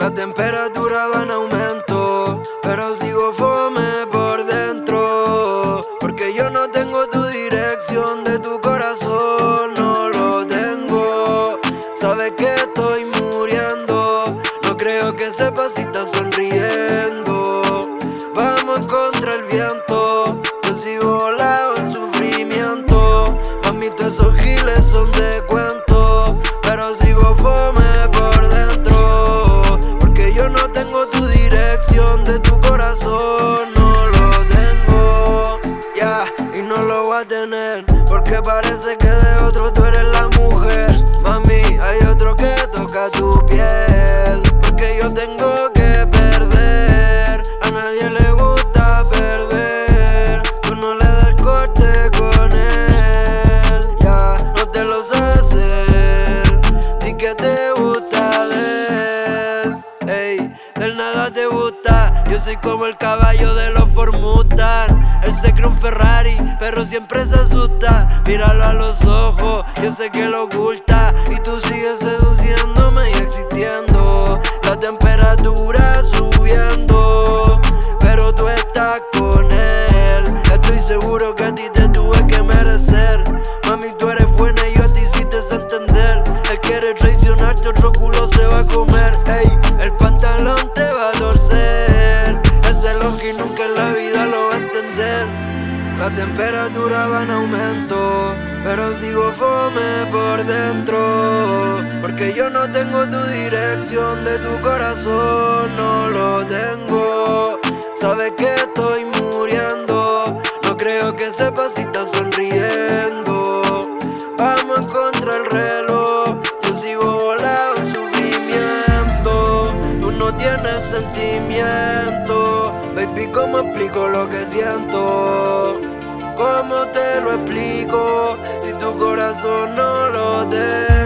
La temperatura va en aumento, pero sigo fome por dentro. Porque yo no tengo tu dirección de tu corazón, no lo tengo. Sabes que estoy muriendo, no creo que sepas si estás sonriendo. Vamos contra el viento, yo sigo volado en sufrimiento. Mami, esos giles porque parece que de otro tú eres la mujer. Mami, hay otro que toca tu piel, porque yo tengo que perder. A nadie le gusta perder, tú no le das corte con él. Ya, no te lo sabes hacer, ni que te yo soy como el caballo de los Formutan. Él se cree un Ferrari, pero siempre se asusta. Míralo a los ojos, yo sé que lo oculta. Y tú sigues seduciéndome La temperatura va en aumento, pero sigo fome por dentro. Porque yo no tengo tu dirección de tu corazón, no lo tengo. Sabes que estoy muriendo, no creo que sepas si estás sonriendo. Vamos contra el reloj, yo sigo volado en sufrimiento. Tú no tienes sentimiento, baby, ¿cómo explico lo que siento? ¿Cómo te lo explico si tu corazón no lo deja?